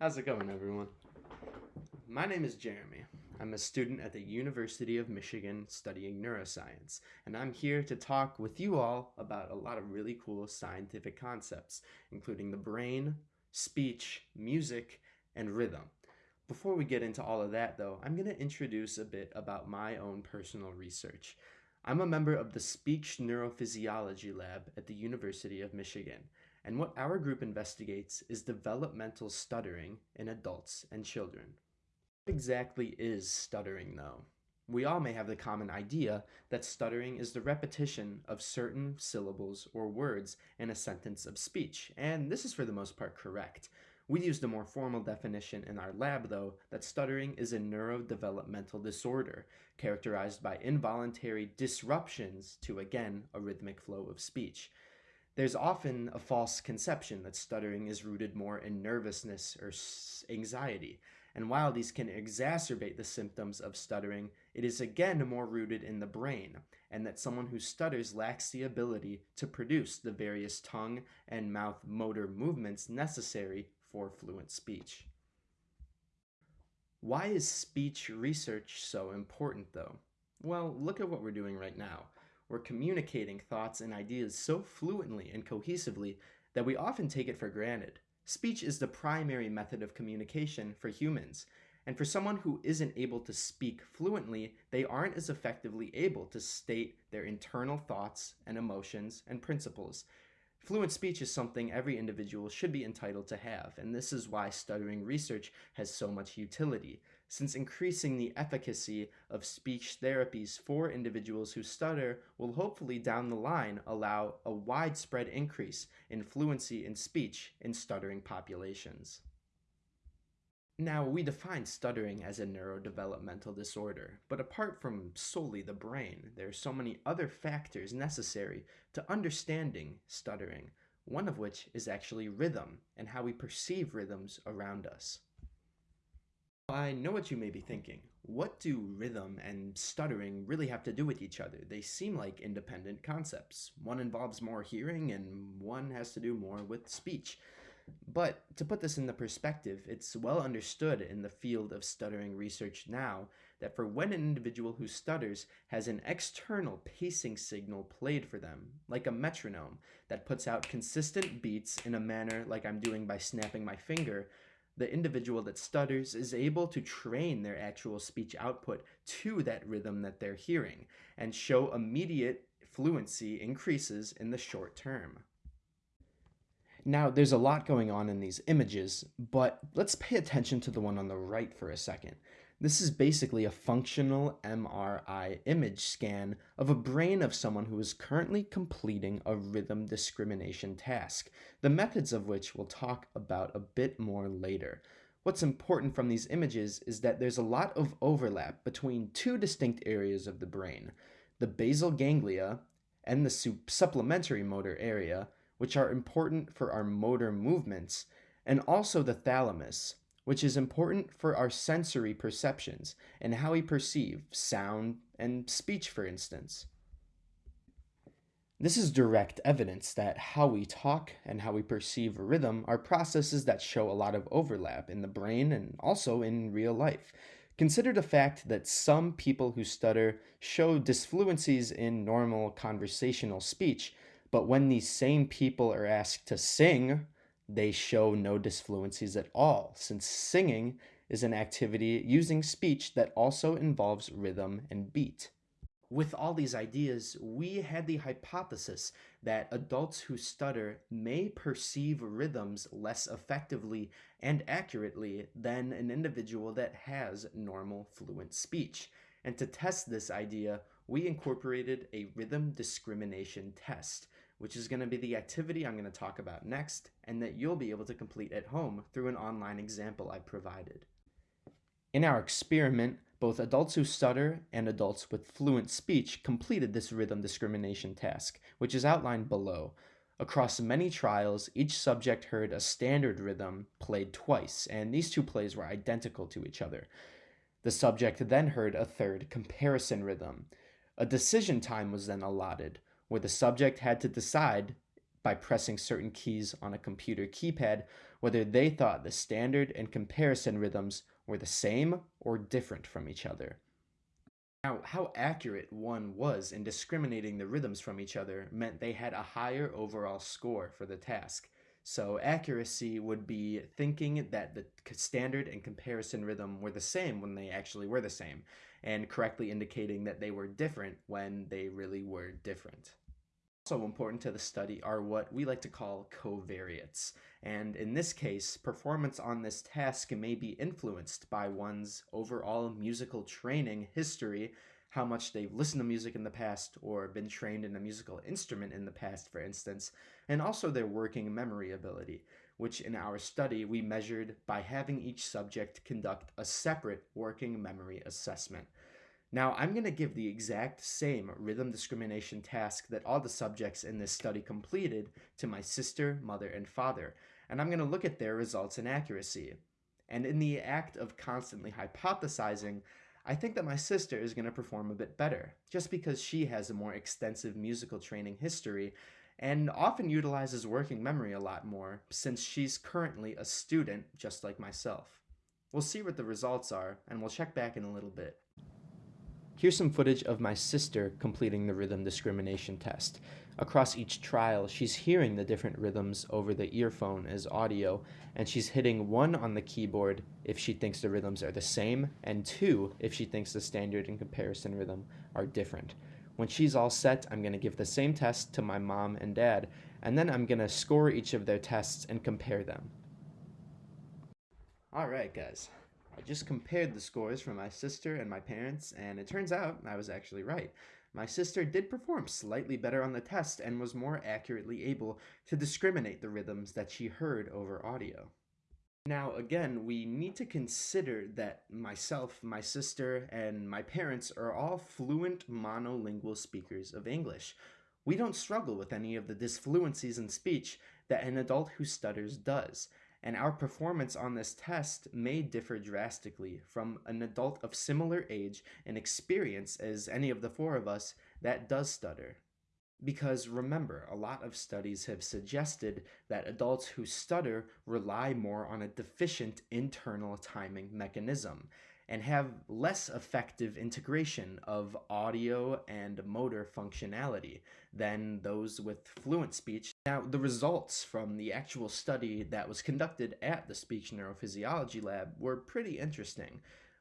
How's it going, everyone? My name is Jeremy. I'm a student at the University of Michigan studying neuroscience, and I'm here to talk with you all about a lot of really cool scientific concepts, including the brain, speech, music, and rhythm. Before we get into all of that, though, I'm going to introduce a bit about my own personal research. I'm a member of the Speech Neurophysiology Lab at the University of Michigan, and what our group investigates is developmental stuttering in adults and children. What exactly is stuttering, though? We all may have the common idea that stuttering is the repetition of certain syllables or words in a sentence of speech, and this is for the most part correct. We used a more formal definition in our lab, though, that stuttering is a neurodevelopmental disorder characterized by involuntary disruptions to, again, a rhythmic flow of speech. There's often a false conception that stuttering is rooted more in nervousness or anxiety. And while these can exacerbate the symptoms of stuttering, it is again more rooted in the brain, and that someone who stutters lacks the ability to produce the various tongue and mouth motor movements necessary for fluent speech. Why is speech research so important, though? Well, look at what we're doing right now. We're communicating thoughts and ideas so fluently and cohesively that we often take it for granted. Speech is the primary method of communication for humans, and for someone who isn't able to speak fluently, they aren't as effectively able to state their internal thoughts and emotions and principles. Fluent speech is something every individual should be entitled to have, and this is why stuttering research has so much utility, since increasing the efficacy of speech therapies for individuals who stutter will hopefully down the line allow a widespread increase in fluency in speech in stuttering populations. Now, we define stuttering as a neurodevelopmental disorder, but apart from solely the brain, there are so many other factors necessary to understanding stuttering, one of which is actually rhythm and how we perceive rhythms around us. I know what you may be thinking. What do rhythm and stuttering really have to do with each other? They seem like independent concepts. One involves more hearing and one has to do more with speech. But to put this into perspective, it's well understood in the field of stuttering research now that for when an individual who stutters has an external pacing signal played for them, like a metronome that puts out consistent beats in a manner like I'm doing by snapping my finger, the individual that stutters is able to train their actual speech output to that rhythm that they're hearing and show immediate fluency increases in the short term. Now, there's a lot going on in these images, but let's pay attention to the one on the right for a second. This is basically a functional MRI image scan of a brain of someone who is currently completing a rhythm discrimination task, the methods of which we'll talk about a bit more later. What's important from these images is that there's a lot of overlap between two distinct areas of the brain, the basal ganglia and the supplementary motor area, which are important for our motor movements, and also the thalamus, which is important for our sensory perceptions and how we perceive sound and speech, for instance. This is direct evidence that how we talk and how we perceive rhythm are processes that show a lot of overlap in the brain and also in real life. Consider the fact that some people who stutter show disfluencies in normal conversational speech, but when these same people are asked to sing, they show no disfluencies at all, since singing is an activity using speech that also involves rhythm and beat. With all these ideas, we had the hypothesis that adults who stutter may perceive rhythms less effectively and accurately than an individual that has normal fluent speech. And to test this idea, we incorporated a rhythm discrimination test, which is going to be the activity I'm going to talk about next and that you'll be able to complete at home through an online example I provided. In our experiment, both adults who stutter and adults with fluent speech completed this rhythm discrimination task, which is outlined below. Across many trials, each subject heard a standard rhythm played twice, and these two plays were identical to each other. The subject then heard a third comparison rhythm. A decision time was then allotted, where the subject had to decide by pressing certain keys on a computer keypad whether they thought the standard and comparison rhythms were the same or different from each other. Now, how accurate one was in discriminating the rhythms from each other meant they had a higher overall score for the task. So accuracy would be thinking that the standard and comparison rhythm were the same when they actually were the same, and correctly indicating that they were different when they really were different. Also important to the study are what we like to call covariates. And in this case, performance on this task may be influenced by one's overall musical training history, how much they've listened to music in the past or been trained in a musical instrument in the past, for instance, and also their working memory ability, which in our study we measured by having each subject conduct a separate working memory assessment. Now, I'm going to give the exact same rhythm discrimination task that all the subjects in this study completed to my sister, mother, and father, and I'm going to look at their results and accuracy. And in the act of constantly hypothesizing, I think that my sister is going to perform a bit better, just because she has a more extensive musical training history and often utilizes working memory a lot more, since she's currently a student just like myself. We'll see what the results are, and we'll check back in a little bit. Here's some footage of my sister completing the rhythm discrimination test. Across each trial, she's hearing the different rhythms over the earphone as audio, and she's hitting one on the keyboard if she thinks the rhythms are the same, and two if she thinks the standard and comparison rhythm are different. When she's all set, I'm going to give the same test to my mom and dad, and then I'm going to score each of their tests and compare them. Alright guys, I just compared the scores from my sister and my parents, and it turns out I was actually right. My sister did perform slightly better on the test and was more accurately able to discriminate the rhythms that she heard over audio. Now, again, we need to consider that myself, my sister, and my parents are all fluent monolingual speakers of English. We don't struggle with any of the disfluencies in speech that an adult who stutters does, and our performance on this test may differ drastically from an adult of similar age and experience as any of the four of us that does stutter. Because remember, a lot of studies have suggested that adults who stutter rely more on a deficient internal timing mechanism, and have less effective integration of audio and motor functionality than those with fluent speech. Now, the results from the actual study that was conducted at the Speech Neurophysiology Lab were pretty interesting.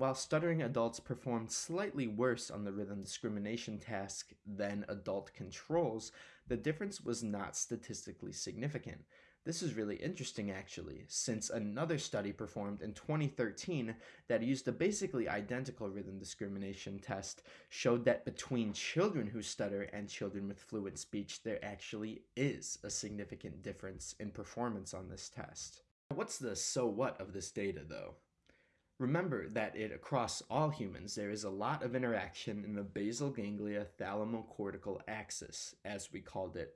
While stuttering adults performed slightly worse on the rhythm discrimination task than adult controls, the difference was not statistically significant. This is really interesting actually, since another study performed in 2013 that used a basically identical rhythm discrimination test showed that between children who stutter and children with fluent speech, there actually is a significant difference in performance on this test. What's the so what of this data though? Remember that it across all humans there is a lot of interaction in the basal ganglia thalamocortical axis, as we called it,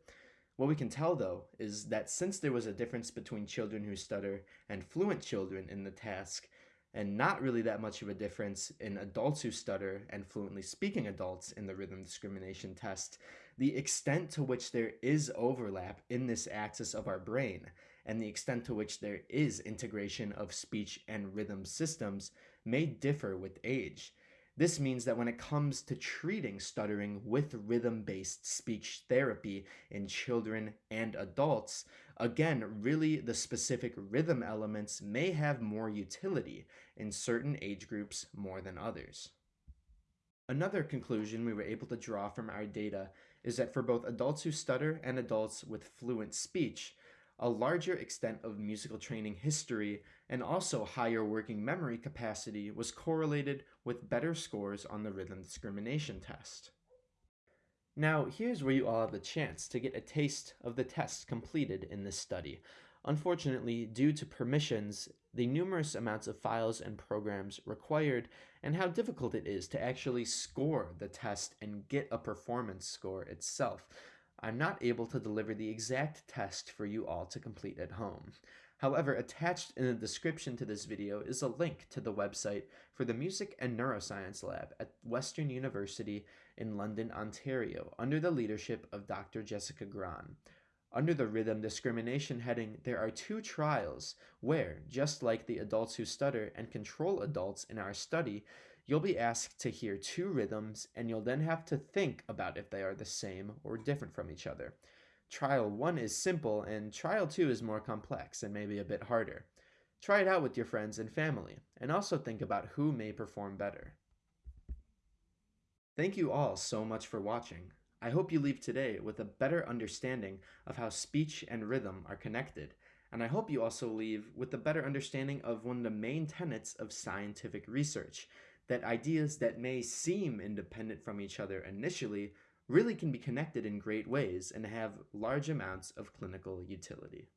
what we can tell though is that since there was a difference between children who stutter and fluent children in the task, and not really that much of a difference in adults who stutter and fluently speaking adults in the rhythm discrimination test, the extent to which there is overlap in this axis of our brain and the extent to which there is integration of speech and rhythm systems may differ with age. This means that when it comes to treating stuttering with rhythm-based speech therapy in children and adults, again, really the specific rhythm elements may have more utility in certain age groups more than others. Another conclusion we were able to draw from our data is that for both adults who stutter and adults with fluent speech, a larger extent of musical training history, and also higher working memory capacity was correlated with better scores on the rhythm discrimination test. Now, here's where you all have the chance to get a taste of the tests completed in this study. Unfortunately, due to permissions, the numerous amounts of files and programs required, and how difficult it is to actually score the test and get a performance score itself, I'm not able to deliver the exact test for you all to complete at home. However, attached in the description to this video is a link to the website for the Music and Neuroscience Lab at Western University in London, Ontario, under the leadership of Dr. Jessica Grahn. Under the rhythm discrimination heading, there are two trials where, just like the adults who stutter and control adults in our study, you'll be asked to hear two rhythms and you'll then have to think about if they are the same or different from each other. Trial 1 is simple and trial 2 is more complex and maybe a bit harder. Try it out with your friends and family, and also think about who may perform better. Thank you all so much for watching. I hope you leave today with a better understanding of how speech and rhythm are connected, and I hope you also leave with a better understanding of one of the main tenets of scientific research, that ideas that may seem independent from each other initially really can be connected in great ways and have large amounts of clinical utility.